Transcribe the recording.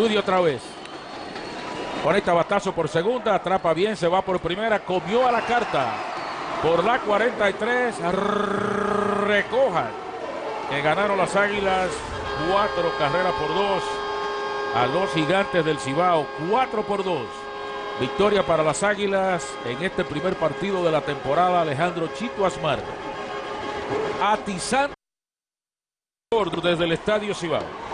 Judy otra vez. Conecta batazo por segunda, atrapa bien, se va por primera, comió a la carta. Por la 43, recojan. Que ganaron las águilas, cuatro carreras por dos. A los gigantes del Cibao, cuatro por dos. Victoria para las águilas en este primer partido de la temporada, Alejandro Chito Asmar. Atizando desde el estadio Cibao.